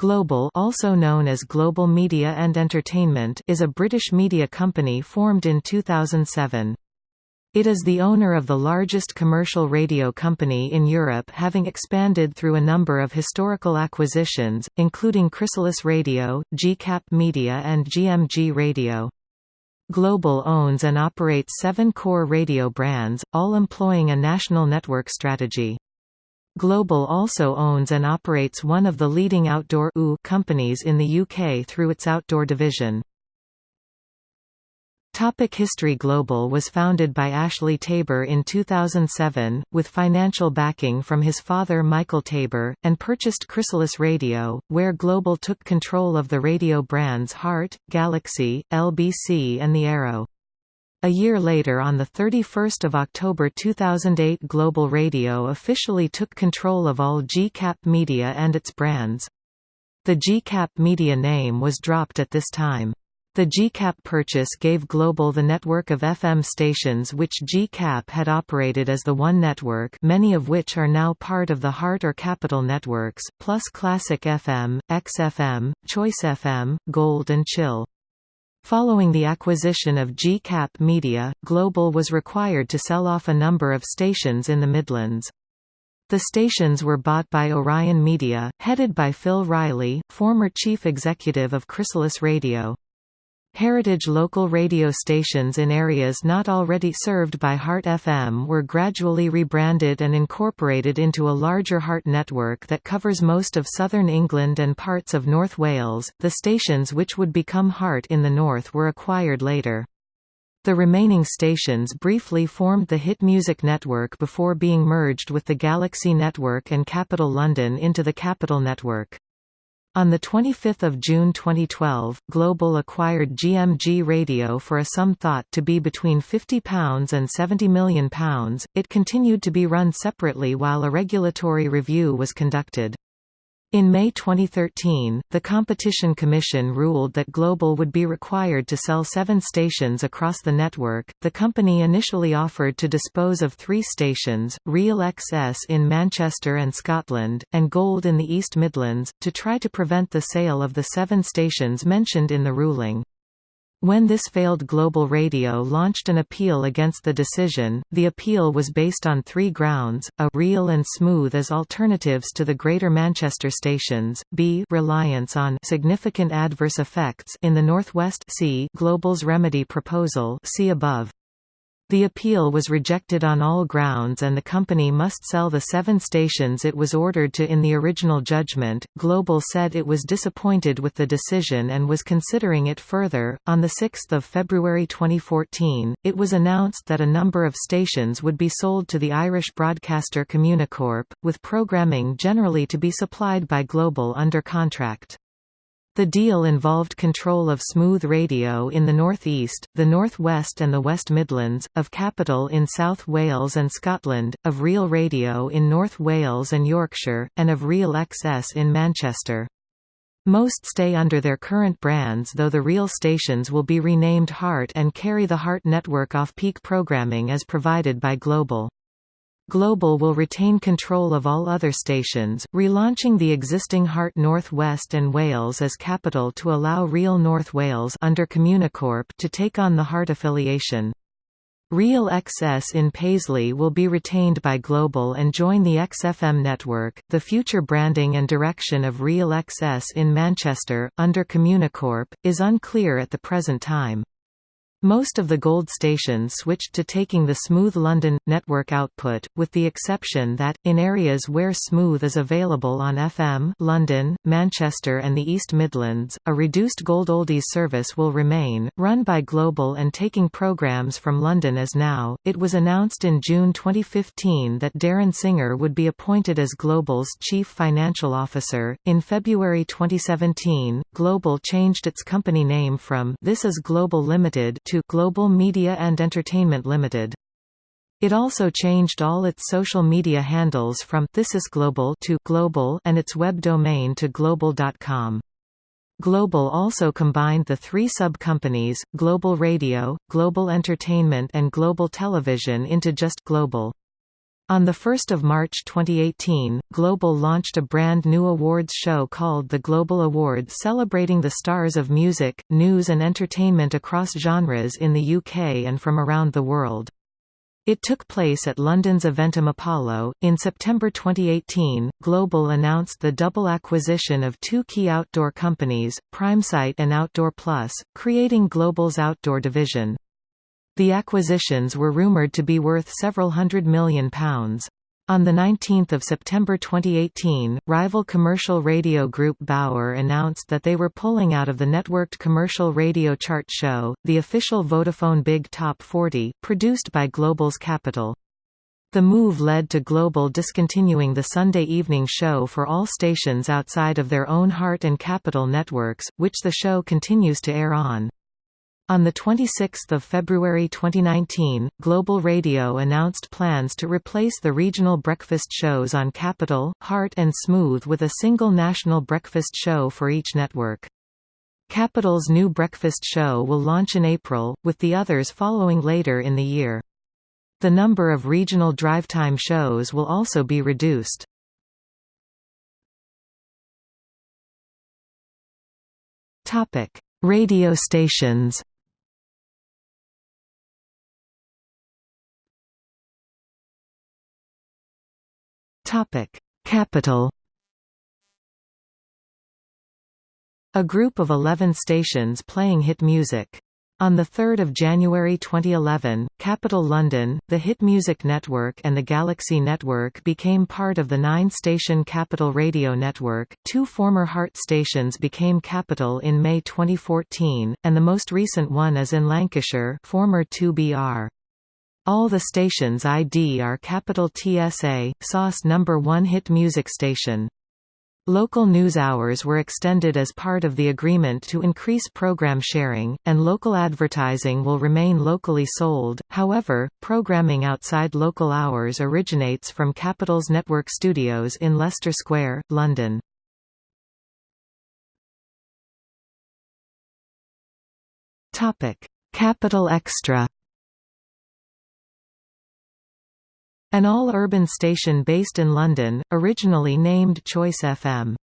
Global also known as Global Media and Entertainment is a British media company formed in 2007. It is the owner of the largest commercial radio company in Europe having expanded through a number of historical acquisitions, including Chrysalis Radio, GCAP Media and GMG Radio. Global owns and operates seven core radio brands, all employing a national network strategy. Global also owns and operates one of the leading outdoor companies in the UK through its outdoor division. Topic History Global was founded by Ashley Tabor in 2007, with financial backing from his father Michael Tabor, and purchased Chrysalis Radio, where Global took control of the radio brands Heart, Galaxy, LBC and The Arrow. A year later on 31 October 2008 Global Radio officially took control of all GCAP Media and its brands. The GCAP Media name was dropped at this time. The GCAP purchase gave Global the network of FM stations which GCAP had operated as the One Network many of which are now part of the Heart or Capital networks, plus Classic FM, XFM, Choice FM, Gold and Chill. Following the acquisition of GCAP Media, Global was required to sell off a number of stations in the Midlands. The stations were bought by Orion Media, headed by Phil Riley, former chief executive of Chrysalis Radio. Heritage local radio stations in areas not already served by Heart FM were gradually rebranded and incorporated into a larger Heart network that covers most of southern England and parts of North Wales. The stations which would become Heart in the north were acquired later. The remaining stations briefly formed the Hit Music Network before being merged with the Galaxy Network and Capital London into the Capital Network. On 25 June 2012, Global acquired GMG Radio for a sum thought to be between £50 and £70 million. It continued to be run separately while a regulatory review was conducted. In May 2013, the Competition Commission ruled that Global would be required to sell seven stations across the network. The company initially offered to dispose of three stations, Real XS in Manchester and Scotland, and Gold in the East Midlands, to try to prevent the sale of the seven stations mentioned in the ruling. When this failed Global Radio launched an appeal against the decision. The appeal was based on three grounds: a real and smooth as alternatives to the Greater Manchester stations, b reliance on significant adverse effects in the Northwest c Global's remedy proposal see above. The appeal was rejected on all grounds and the company must sell the seven stations it was ordered to in the original judgment. Global said it was disappointed with the decision and was considering it further. On 6 February 2014, it was announced that a number of stations would be sold to the Irish broadcaster Communicorp, with programming generally to be supplied by Global under contract. The deal involved control of Smooth Radio in the Northeast, the Northwest and the West Midlands, of Capital in South Wales and Scotland, of Real Radio in North Wales and Yorkshire, and of Real XS in Manchester. Most stay under their current brands though the Real stations will be renamed Heart and carry the Heart network off-peak programming as provided by Global. Global will retain control of all other stations, relaunching the existing Heart North West and Wales as capital to allow Real North Wales under Communicorp to take on the Heart affiliation. Real XS in Paisley will be retained by Global and join the XFM network. The future branding and direction of Real XS in Manchester, under Communicorp, is unclear at the present time. Most of the Gold stations switched to taking the Smooth London network output, with the exception that, in areas where Smooth is available on FM London, Manchester and the East Midlands, a reduced Gold Oldies service will remain, run by Global and taking programmes from London as now. It was announced in June 2015 that Darren Singer would be appointed as Global's Chief Financial Officer. In February 2017, Global changed its company name from This is Global Limited to Global Media and Entertainment Limited. It also changed all its social media handles from This is Global to Global and its web domain to global.com. Global also combined the three sub-companies, Global Radio, Global Entertainment and Global Television into just Global. On 1 March 2018, Global launched a brand new awards show called the Global Awards celebrating the stars of music, news and entertainment across genres in the UK and from around the world. It took place at London's Eventim Apollo. In September 2018, Global announced the double acquisition of two key outdoor companies, PrimeSite and Outdoor Plus, creating Global's outdoor division. The acquisitions were rumoured to be worth several hundred million pounds. On 19 September 2018, rival commercial radio group Bauer announced that they were pulling out of the networked commercial radio chart show, the official Vodafone Big Top 40, produced by Global's Capital. The move led to Global discontinuing the Sunday evening show for all stations outside of their own Heart and Capital networks, which the show continues to air on. On 26 February 2019, Global Radio announced plans to replace the regional breakfast shows on Capital, Heart and Smooth with a single national breakfast show for each network. Capital's new breakfast show will launch in April, with the others following later in the year. The number of regional drive-time shows will also be reduced. Radio stations Topic: Capital. A group of 11 stations playing hit music. On 3 January 2011, Capital London, the Hit Music Network and the Galaxy Network became part of the nine-station Capital Radio Network. Two former Heart stations became Capital in May 2014, and the most recent one is in Lancashire former 2BR. All the stations ID are capital TSA, SOS number 1 hit music station. Local news hours were extended as part of the agreement to increase program sharing, and local advertising will remain locally sold. However, programming outside local hours originates from Capital's network studios in Leicester Square, London. Topic: Capital Extra An all-urban station based in London, originally named Choice FM.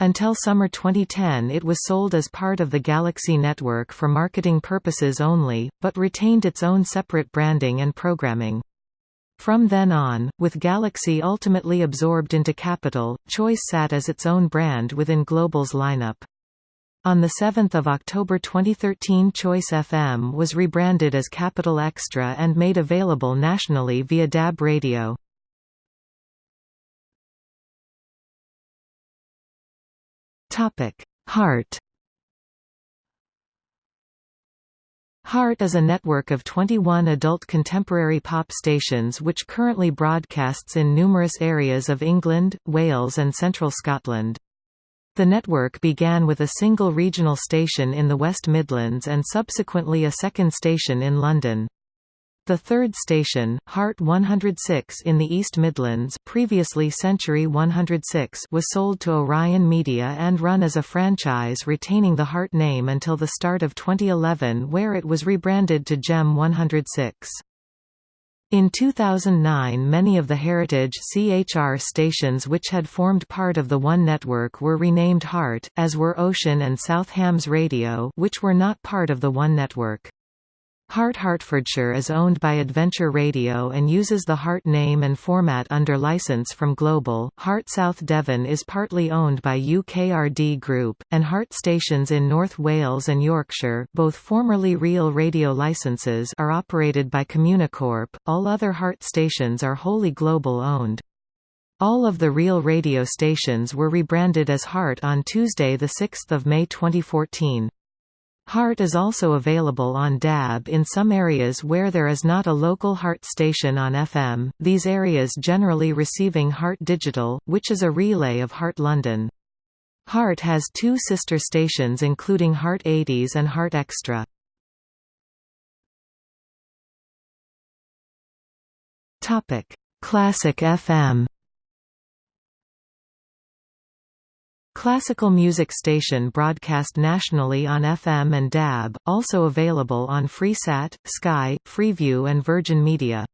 Until summer 2010 it was sold as part of the Galaxy network for marketing purposes only, but retained its own separate branding and programming. From then on, with Galaxy ultimately absorbed into Capital, Choice sat as its own brand within Global's lineup. On 7 October 2013 Choice FM was rebranded as Capital Extra and made available nationally via DAB radio. Heart Heart is a network of 21 adult contemporary pop stations which currently broadcasts in numerous areas of England, Wales and central Scotland. The network began with a single regional station in the West Midlands and subsequently a second station in London. The third station, Heart 106 in the East Midlands previously Century 106 was sold to Orion Media and run as a franchise retaining the Heart name until the start of 2011 where it was rebranded to Gem 106. In 2009 many of the heritage CHR stations which had formed part of the One network were renamed Heart, as were Ocean and South Hams Radio which were not part of the One network. Heart Hertfordshire is owned by Adventure Radio and uses the Heart name and format under license from Global. Heart South Devon is partly owned by UKRD Group, and Heart stations in North Wales and Yorkshire, both formerly Real Radio licenses, are operated by Communicorp. All other Heart stations are wholly Global owned. All of the Real Radio stations were rebranded as Heart on Tuesday 6 May 2014. Heart is also available on DAB in some areas where there is not a local Heart station on FM, these areas generally receiving Heart Digital, which is a relay of Heart London. Heart has two sister stations including Heart 80s and Heart Extra. Classic FM Classical music station broadcast nationally on FM and DAB, also available on Freesat, Sky, Freeview and Virgin Media.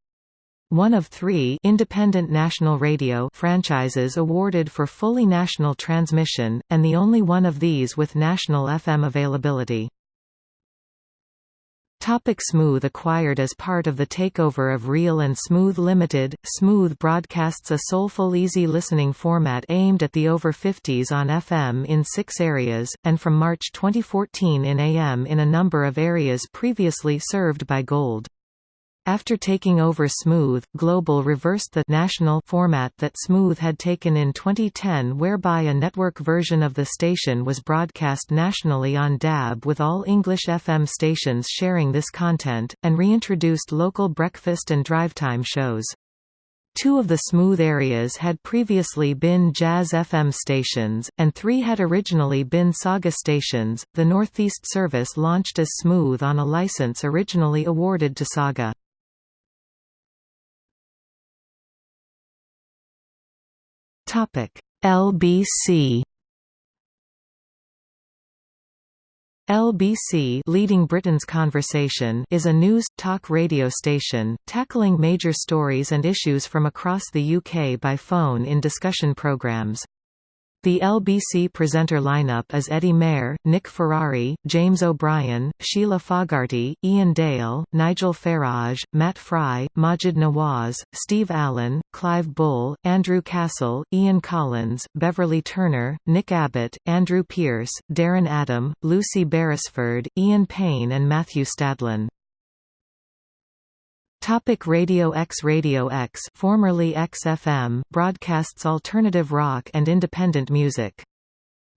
one of three independent national radio franchises awarded for fully national transmission, and the only one of these with national FM availability. Topic Smooth acquired as part of the takeover of Real and Smooth Limited, Smooth broadcasts a soulful easy listening format aimed at the over 50s on FM in six areas, and from March 2014 in AM in a number of areas previously served by Gold. After taking over Smooth, Global reversed the national format that Smooth had taken in 2010 whereby a network version of the station was broadcast nationally on DAB with all English FM stations sharing this content, and reintroduced local breakfast and drivetime shows. Two of the Smooth areas had previously been Jazz FM stations, and three had originally been Saga stations. The Northeast service launched as Smooth on a license originally awarded to Saga. Topic: LBC LBC Leading Britain's Conversation is a news, talk radio station, tackling major stories and issues from across the UK by phone in discussion programmes. The LBC presenter lineup is Eddie Mair, Nick Ferrari, James O'Brien, Sheila Fogarty, Iain Dale, Nigel Farage, Matt Frei, Maajid Nawaz, Steve Allen, Clive Bull, Andrew Castle, Ian Collins, Beverley Turner, Nick Abbott, Andrew Pierce, Darren Adam, Lucy Beresford, Ian Payne and Matthew Stadlen. Topic Radio X Radio X formerly XFM broadcasts alternative rock and independent music.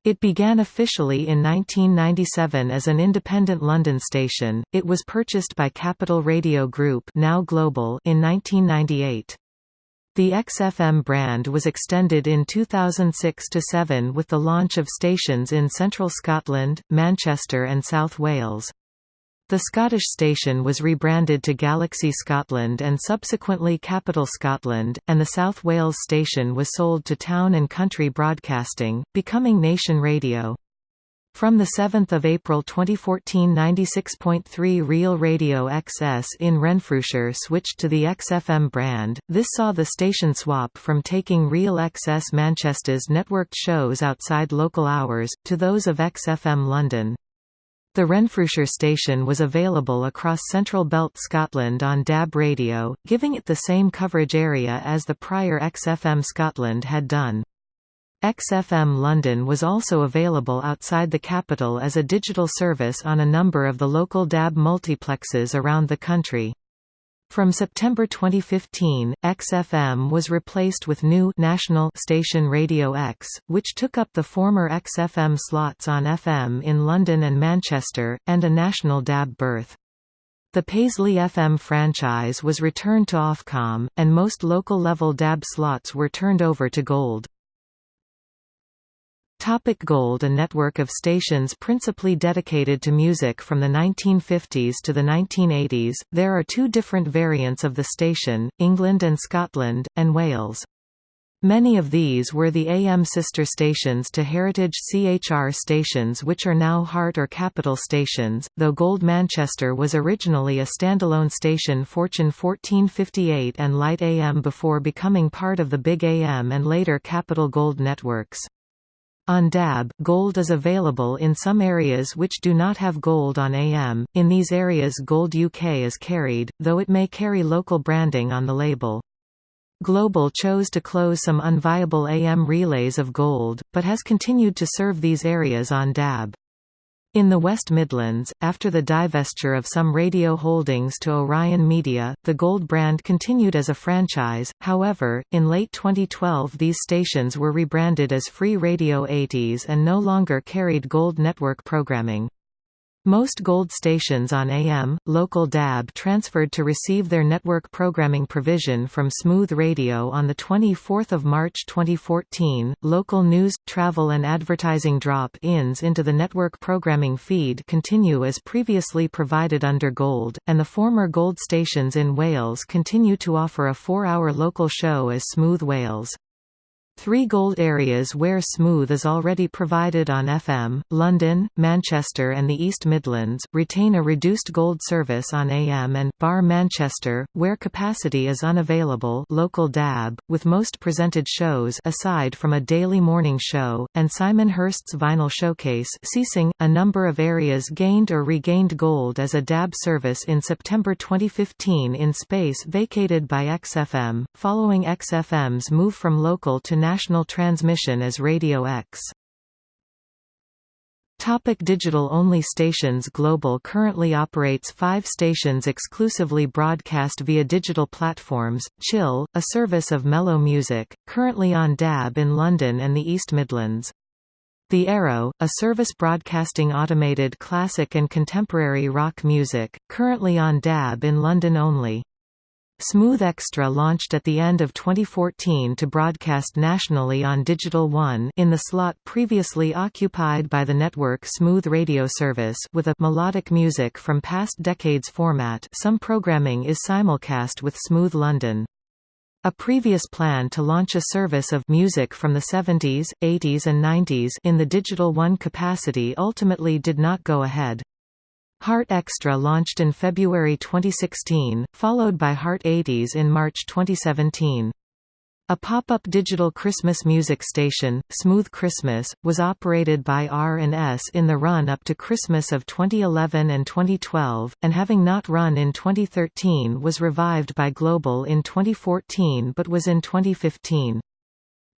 It began officially in 1997 as an independent London station. It was purchased by Capital Radio Group, now Global, in 1998. The XFM brand was extended in 2006–7 with the launch of stations in central Scotland, Manchester and South Wales. The Scottish station was rebranded to Galaxy Scotland and subsequently Capital Scotland, and the South Wales station was sold to Town and Country Broadcasting, becoming Nation Radio. From 7 April 2014 96.3 Real Radio XS in Renfrewshire switched to the XFM brand, this saw the station swap from taking Real XS Manchester's networked shows outside local hours, to those of XFM London. The Renfrewshire station was available across Central Belt Scotland on DAB radio, giving it the same coverage area as the prior XFM Scotland had done. XFM London was also available outside the capital as a digital service on a number of the local DAB multiplexes around the country. From September 2015, XFM was replaced with new national station Radio X, which took up the former XFM slots on FM in London and Manchester, and a national DAB berth. The Paisley FM franchise was returned to Ofcom, and most local-level DAB slots were turned over to Gold. Topic Gold A network of stations principally dedicated to music from the 1950s to the 1980s, there are two different variants of the station, England and Scotland, and Wales. Many of these were the AM sister stations to heritage CHR stations which are now Heart or Capital stations, though Gold Manchester was originally a standalone station Fortune 1458 and Lite AM before becoming part of the Big AM and later Capital Gold networks. On DAB, Gold is available in some areas which do not have Gold on AM, in these areas Gold UK is carried, though it may carry local branding on the label. Global chose to close some unviable AM relays of Gold, but has continued to serve these areas on DAB. In the West Midlands, after the divestiture of some radio holdings to Orion Media, the Gold brand continued as a franchise, however, in late 2012 these stations were rebranded as Free Radio 80s and no longer carried Gold network programming. Most Gold stations on AM, local DAB transferred to receive their network programming provision from Smooth Radio on 24 March 2014. Local news, travel and advertising drop-ins into the network programming feed continue as previously provided under Gold, and the former Gold stations in Wales continue to offer a four-hour local show as Smooth Wales. Three gold areas where Smooth is already provided on FM, London, Manchester and the East Midlands, retain a reduced gold service on AM and Bar Manchester, where capacity is unavailable local DAB, with most presented shows aside from a daily morning show, and Simon Hirst's Vinyl Showcase ceasing. .A number of areas gained or regained gold as a DAB service in September 2015 in space vacated by XFM, following XFM's move from local to national transmission as Radio X. Topic Digital-only stations Global currently operates five stations exclusively broadcast via digital platforms, Chill, a service of mellow music, currently on DAB in London and the East Midlands. The Arrow, a service broadcasting automated classic and contemporary rock music, currently on DAB in London only. Smooth Extra launched at the end of 2014 to broadcast nationally on Digital One in the slot previously occupied by the network Smooth Radio Service with a melodic music from past decades format some programming is simulcast with Smooth London. A previous plan to launch a service of music from the 70s, 80s and 90s in the Digital One capacity ultimately did not go ahead. Heart Extra launched in February 2016, followed by Heart 80s in March 2017. A pop-up digital Christmas music station, Smooth Christmas, was operated by R&S in the run-up to Christmas of 2011 and 2012, and having not run in 2013 was revived by Global in 2014 but was in 2015.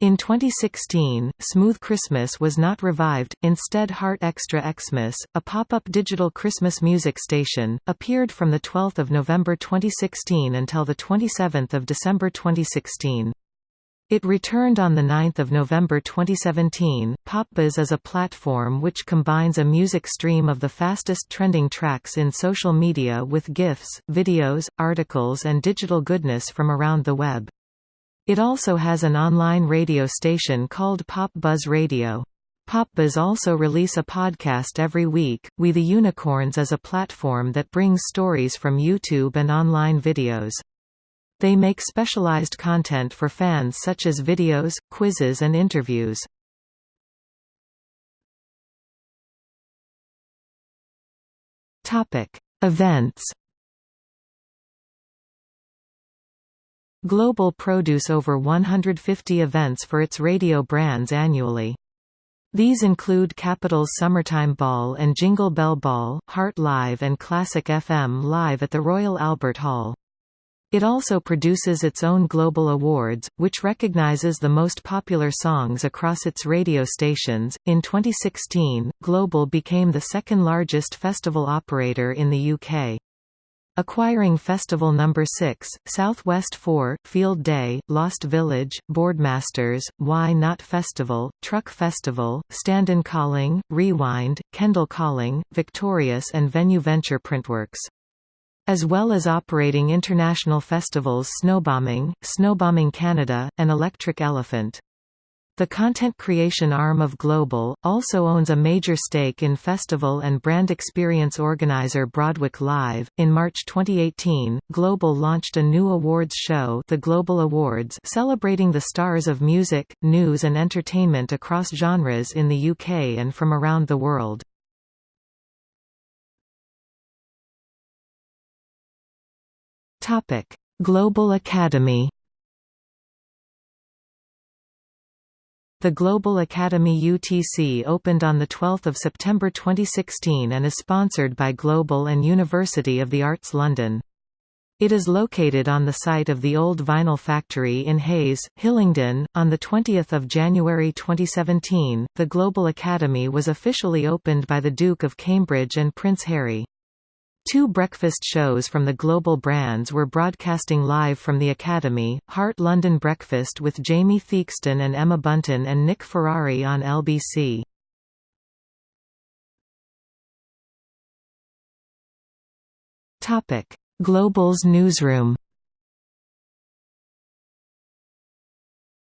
In 2016, Smooth Christmas was not revived, instead Heart Extra Xmas, a pop-up digital Christmas music station, appeared from 12 November 2016 until 27 December 2016. It returned on 9 November 2017. PopBuzz is a platform which combines a music stream of the fastest trending tracks in social media with GIFs, videos, articles and digital goodness from around the web. It also has an online radio station called Pop Buzz Radio. PopBuzz also release a podcast every week. We the Unicorns is a platform that brings stories from YouTube and online videos. They make specialized content for fans such as videos, quizzes and interviews. Topic: Events Global produce over 150 events for its radio brands annually. These include Capital's Summertime Ball and Jingle Bell Ball, Heart Live and Classic FM Live at the Royal Albert Hall. It also produces its own Global Awards, which recognizes the most popular songs across its radio stations. In 2016, Global became the second largest festival operator in the UK. Acquiring Festival No. 6, Southwest 4, Field Day, Lost Village, Boardmasters, Y Not Festival, Truck Festival, Standon Calling, Rewind, Kendal Calling, Victorious and Venue Venture Printworks. As well as operating international festivals Snowbombing, Snowbombing Canada, and Electric Elephant. The content creation arm of Global, also owns a major stake in festival and brand experience organizer Broadwick Live. In March 2018, Global launched a new awards show, the Global Awards, celebrating the stars of music, news, and entertainment across genres in the UK and from around the world. Topic: Global Academy The Global Academy UTC opened on 12 September 2016 and is sponsored by Global and University of the Arts London. It is located on the site of the old vinyl factory in Hayes, Hillingdon. On the 20th of January 2017, the Global Academy was officially opened by the Duke of Cambridge and Prince Harry. Two breakfast shows from the global brands were broadcasting live from the Academy, Heart London Breakfast with Jamie Theakston and Emma Bunton and Nick Ferrari on LBC. Global's newsroom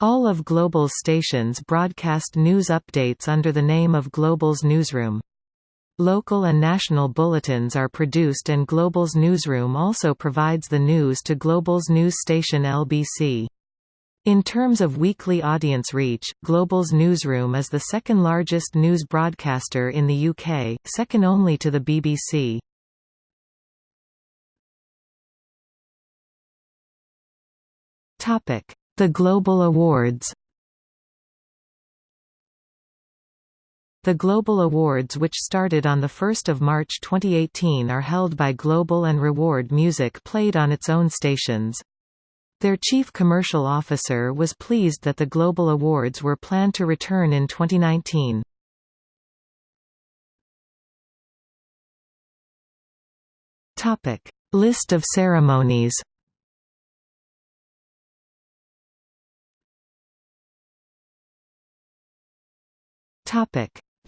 All of Global's stations broadcast news updates under the name of Global's newsroom. Local and national bulletins are produced and Global's newsroom also provides the news to Global's news station LBC. In terms of weekly audience reach, Global's newsroom is the second largest news broadcaster in the UK, second only to the BBC. The Global Awards The Global Awards which started on 1 March 2018 are held by Global and reward music played on its own stations. Their chief commercial officer was pleased that the Global Awards were planned to return in 2019. List of ceremonies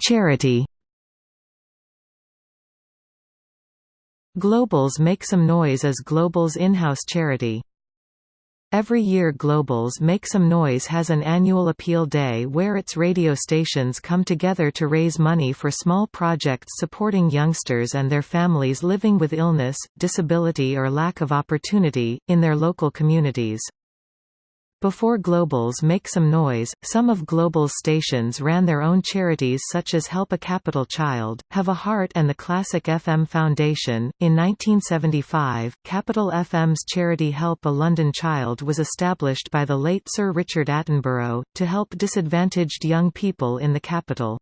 Charity Globals Make Some Noise is Global's in-house charity. Every year Globals Make Some Noise has an annual appeal day where its radio stations come together to raise money for small projects supporting youngsters and their families living with illness, disability or lack of opportunity, in their local communities. Before Globals Make Some Noise, some of Global's stations ran their own charities such as Help a Capital Child, Have a Heart and the Classic FM Foundation. In 1975, Capital FM's charity Help a London Child was established by the late Sir Richard Attenborough, to help disadvantaged young people in the capital.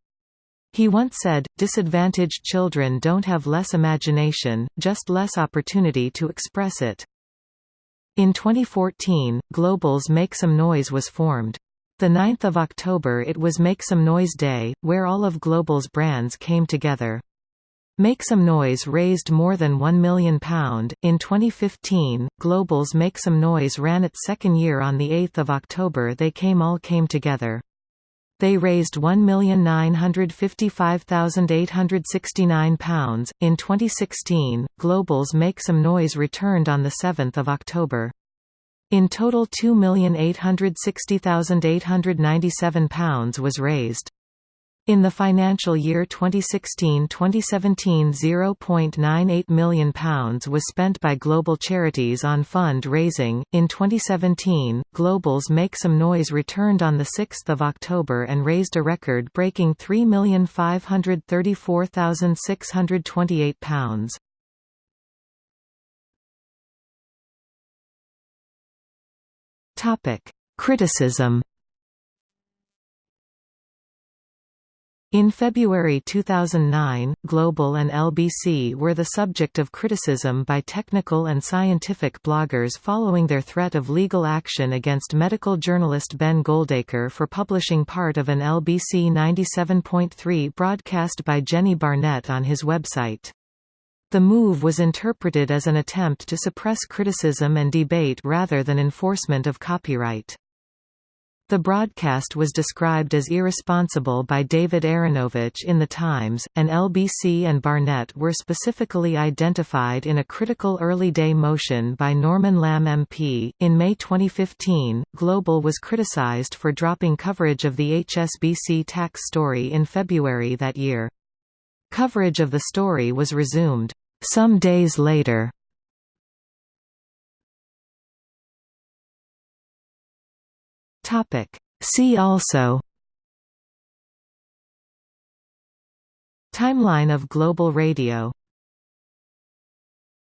He once said, disadvantaged children don't have less imagination, just less opportunity to express it. In 2014, Global's Make Some Noise was formed. The 9th of October it was Make Some Noise Day, where all of Global's brands came together. Make Some Noise raised more than £1 million. In 2015, Global's Make Some Noise ran its second year on 8 October They Came All Came Together. They raised £1,955,869. In 2016, Global's Make Some Noise returned on 7 October. In total £2,860,897 was raised. In the financial year 2016-2017 £0.98 million was spent by global charities on fund-raising. In 2017, Global's Make Some Noise returned on 6 October and raised a record-breaking £3,534,628. Criticism In February 2009, Global and LBC were the subject of criticism by technical and scientific bloggers following their threat of legal action against medical journalist Ben Goldacre for publishing part of an LBC 97.3 broadcast by Jeni Barnett on his website. The move was interpreted as an attempt to suppress criticism and debate rather than enforcement of copyright. The broadcast was described as irresponsible by David Aaronovitch in The Times, and LBC and Barnett were specifically identified in a critical early day motion by Norman Lamb MP. In May 2015, Global was criticized for dropping coverage of the HSBC tax story in February that year. Coverage of the story was resumed some days later. Topic. See also Timeline of global radio